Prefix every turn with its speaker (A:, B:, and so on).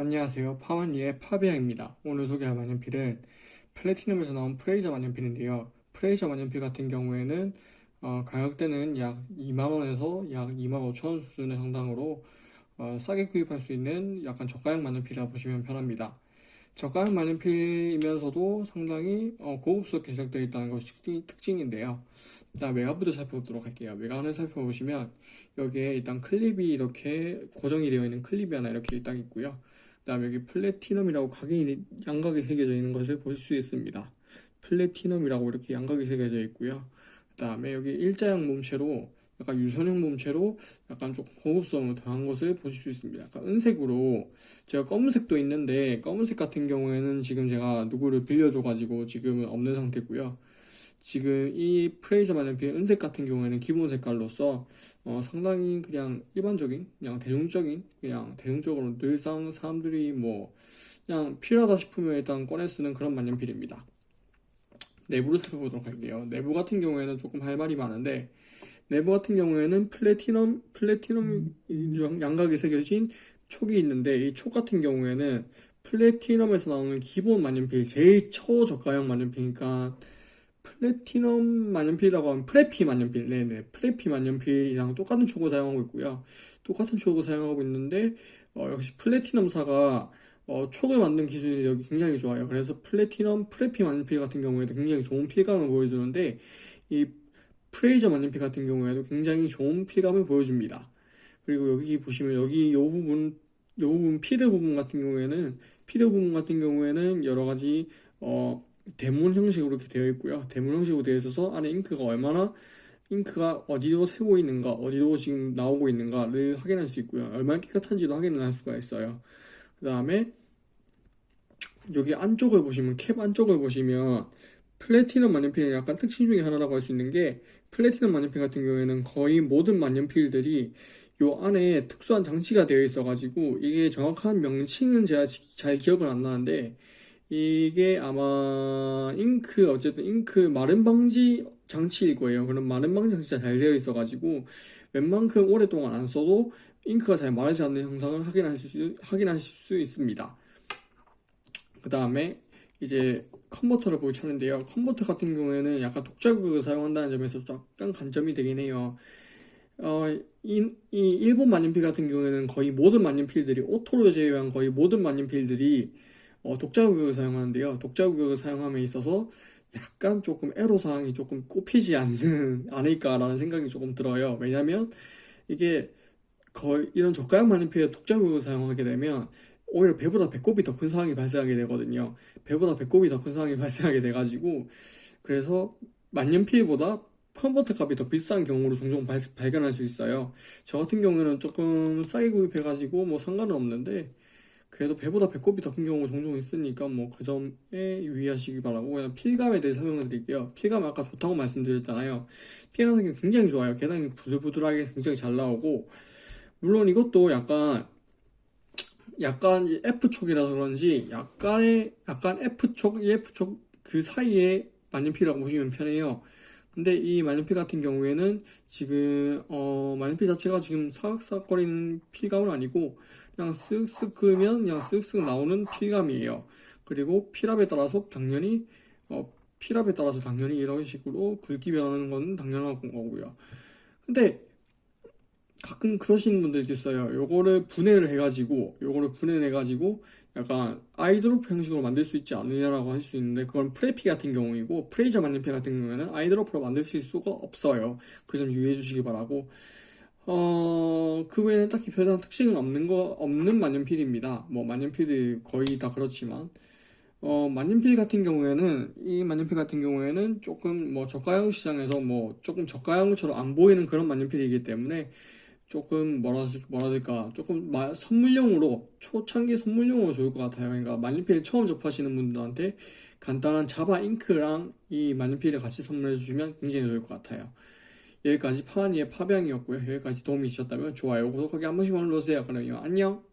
A: 안녕하세요. 파원이의 파비앙입니다. 오늘 소개할 만년필은 플래티넘에서 나온 프레이저 만년필인데요. 프레이저 만년필 같은 경우에는 어, 가격대는 약 2만원에서 약 2만 5천원 수준의 상당으로 어, 싸게 구입할 수 있는 약간 저가형 만년필이라 보시면 편합니다. 저가형 만년필이면서도 상당히 어, 고급스럽게 제작되어 있다는 것이 특징, 특징인데요. 일단 외관부터 살펴보도록 할게요. 외관을 살펴보시면 여기에 일단 클립이 이렇게 고정이 되어 있는 클립이 하나 이렇게 일단 있고요. 그 다음에 여기 플래티넘이라고 각인이 양각이 새겨져 있는 것을 보실 수 있습니다. 플래티넘이라고 이렇게 양각이 새겨져 있고요. 그 다음에 여기 일자형 몸체로 약간 유선형 몸체로 약간 조금 고급성을 더한 것을 보실 수 있습니다. 약간 은색으로 제가 검은색도 있는데 검은색 같은 경우에는 지금 제가 누구를 빌려줘 가지고 지금은 없는 상태고요. 지금 이 프레이저 만년필 은색 같은 경우에는 기본 색깔로서 어, 상당히 그냥 일반적인 그냥 대중적인 그냥 대중적으로 늘상 사람들이 뭐 그냥 필요하다 싶으면 일단 꺼내 쓰는 그런 만년필입니다. 내부를 살펴보도록 할게요. 내부 같은 경우에는 조금 할 말이 많은데 내부 같은 경우에는 플래티넘 플래티넘 양각이 새겨진 촉이 있는데 이 촉 같은 경우에는 플래티넘에서 나오는 기본 만년필 제일 초저가형 만년필이니까 플래티넘 만년필이라고 하면 프레피 만년필. 네네. 프레피 만년필이랑 똑같은 촉을 사용하고 있고요. 똑같은 촉을 사용하고 있는데 어, 역시 플래티넘사가 어, 촉을 만든 기술력이 굉장히 좋아요. 그래서 플래티넘 프레피 만년필 같은 경우에도 굉장히 좋은 필감을 보여주는데 이 프레이저 만년필 같은 경우에도 굉장히 좋은 필감을 보여줍니다. 그리고 여기 보시면 여기 요 부분 요 부분 feed 부분 같은 경우에는 피드 부분 같은 경우에는 여러 가지 어 대문 형식으로 이렇게 되어 있고요. 대문 형식으로 되어 있어서 안에 잉크가 얼마나 잉크가 어디로 새고 있는가, 어디로 지금 나오고 있는가를 확인할 수 있고요. 얼마나 깨끗한지도 확인을 할 수가 있어요. 그 다음에 여기 안쪽을 보시면 캡 안쪽을 보시면 플래티넘 만년필의 약간 특징 중에 하나라고 할 수 있는 게 플래티넘 만년필 같은 경우에는 거의 모든 만년필들이 요 안에 특수한 장치가 되어 있어 가지고 이게 정확한 명칭은 제가 잘 기억을 안 나는데 이게 아마 잉크 어쨌든 잉크 마른 방지 장치일 거예요. 그럼 마른 방지 장치가 잘 되어 있어 가지고 웬만큼 오랫동안 안 써도 잉크가 잘 마르지 않는 형상을 확인하실 수, 확인하실 수 있습니다. 그 다음에 이제 컨버터를 보기 찾는데요. 컨버터 같은 경우에는 약간 독자극을 사용한다는 점에서 약간 간점이 되긴 해요. 어, 이, 이 일본 만년필 같은 경우에는 거의 모든 만년필들이 오토로 제외한 거의 모든 만년필들이 어, 독자규격을 사용하는데요. 독자규격을 사용함에 있어서 약간 조금 애로사항이 조금 꼽히지 않는 않을까라는 생각이 조금 들어요. 왜냐면 이게 거의 이런 저가형 만년필에 독자규격을 사용하게 되면 오히려 배보다 배꼽이 더 큰 상황이 발생하게 되거든요. 배보다 배꼽이 더 큰 상황이 발생하게 돼가지고 그래서 만년필보다 컨버터 값이 더 비싼 경우로 종종 발, 발견할 수 있어요. 저 같은 경우는 조금 싸게 구입해가지고 뭐 상관은 없는데 그래도 배보다 배꼽이 더 큰 경우가 종종 있으니까 뭐 그 점에 유의하시기 바라고 그냥 필감에 대해 설명을 드릴게요. 필감 아까 좋다고 말씀드렸잖아요. 필감 성격 굉장히 좋아요. 계단이 부들부들하게 굉장히 잘 나오고 물론 이것도 약간 약간 F촉이라서 그런지 약간의 약간 F촉, EF촉 그 사이에 만년필이라고 보시면 편해요 근데 이 만년필 같은 경우에는 지금 어 만년필 자체가 지금 사각사각거리는 필감은 아니고 그냥 쓱쓱 그으면 그냥 쓱쓱 나오는 필감이에요. 그리고 필압에 따라서 당연히 어, 필압에 따라서 당연히 이런 식으로 굵기 변하는 건 당연한 거고요. 근데 가끔 그러시는 분들이 있어요. 요거를 분해를 해가지고 요거를 분해를 해가지고 약간 아이드로프 형식으로 만들 수 있지 않느냐라고 할 수 있는데 그건 프레피 같은 경우이고 프레이저 만년필 같은 경우에는 아이드로프로 만들 수 있을 수가 없어요. 그 점 유의해 주시기 바라고 어, 그 외에는 딱히 별다른 특징은 없는 거, 없는 만년필입니다. 뭐, 만년필이 거의 다 그렇지만, 어, 만년필 같은 경우에는, 이 만년필 같은 경우에는 조금 뭐, 저가형 시장에서 뭐, 조금 저가형처럼 안 보이는 그런 만년필이기 때문에, 조금 뭐라, 될까, 조금 마, 선물용으로, 초창기 선물용으로 좋을 것 같아요. 그러니까 만년필 처음 접하시는 분들한테 간단한 자바 잉크랑 이 만년필을 같이 선물해 주시면 굉장히 좋을 것 같아요. 여기까지 파마니의 파병이었고요. 여기까지 도움이 되셨다면 좋아요, 구독하기 한 번씩만 눌러주세요. 그러면 안녕!